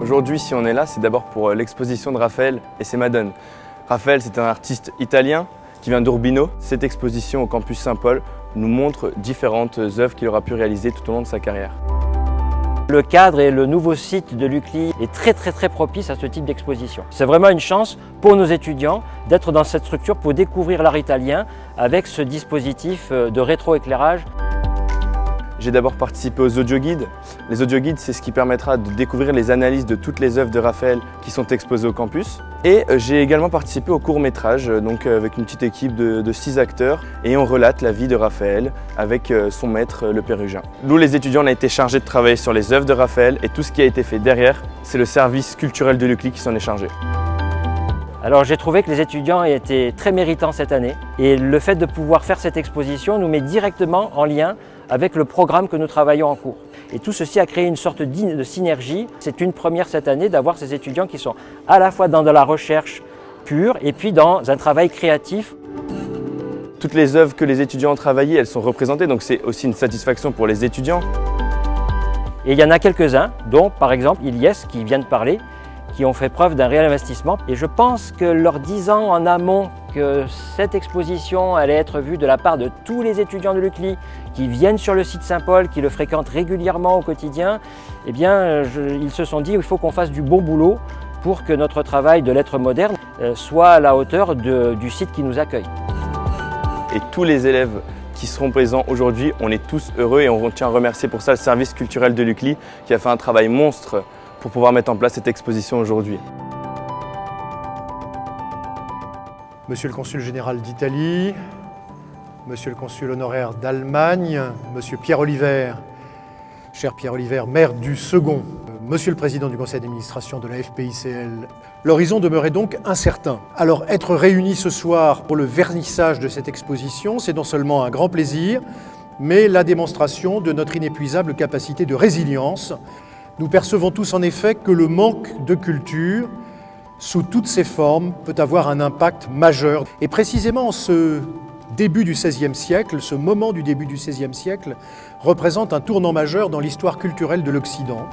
Aujourd'hui, si on est là, c'est d'abord pour euh, l'exposition de Raphaël et ses Madones. Raphaël, c'est un artiste italien qui vient d'Urbino. Cette exposition au campus Saint-Paul nous montre différentes œuvres qu'il aura pu réaliser tout au long de sa carrière. Le cadre et le nouveau site de l'UCLI est très très très propice à ce type d'exposition. C'est vraiment une chance pour nos étudiants d'être dans cette structure pour découvrir l'art italien avec ce dispositif euh, de rétroéclairage. J'ai d'abord participé aux audioguides. Les audioguides, c'est ce qui permettra de découvrir les analyses de toutes les œuvres de Raphaël qui sont exposées au campus. Et euh, j'ai également participé au court-métrage, euh, donc euh, avec une petite équipe de, six acteurs, et on relate la vie de Raphaël avec son maître, le Pérugin. Nous, les étudiants, on a été chargés de travailler sur les œuvres de Raphaël, et tout ce qui a été fait derrière, c'est le service culturel de l'UCLI qui s'en est chargé. Alors j'ai trouvé que les étudiants étaient très méritants cette année et le fait de pouvoir faire cette exposition nous met directement en lien avec le programme que nous travaillons en cours. Et tout ceci a créé une sorte de synergie. C'est une première cette année d'avoir ces étudiants qui sont à la fois dans de la recherche pure et puis dans un travail créatif. Toutes les œuvres que les étudiants ont travaillées, elles sont représentées, donc c'est aussi une satisfaction pour les étudiants. Et il y en a quelques-uns, dont par exemple Ilyes qui vient de parler, qui ont fait preuve d'un réel investissement. Et je pense que leur disant en amont que cette exposition allait être vue de la part de tous les étudiants de l'UCLI qui viennent sur le site Saint-Paul, qui le fréquentent régulièrement au quotidien, eh bien, ils se sont dit qu'il faut qu'on fasse du bon boulot pour que notre travail de lettres modernes euh, soit à la hauteur du site qui nous accueille. Et tous les élèves qui seront présents aujourd'hui, on est tous heureux et on tient à remercier pour ça le service culturel de l'UCLI qui a fait un travail monstre pour pouvoir mettre en place cette exposition aujourd'hui. Monsieur le consul général d'Italie, Monsieur le consul honoraire d'Allemagne, Monsieur Pierre Oliver, cher Pierre Oliver, maire du second, Monsieur le Président du Conseil d'administration de la FPICL, l'horizon demeurait donc incertain. Alors être réunis ce soir pour le vernissage de cette exposition, c'est non seulement un grand plaisir, mais la démonstration de notre inépuisable capacité de résilience nous percevons tous en effet que le manque de culture, sous toutes ses formes, peut avoir un impact majeur. Et précisément ce début du XVIe siècle, ce moment du début du XVIe siècle, représente un tournant majeur dans l'histoire culturelle de l'Occident.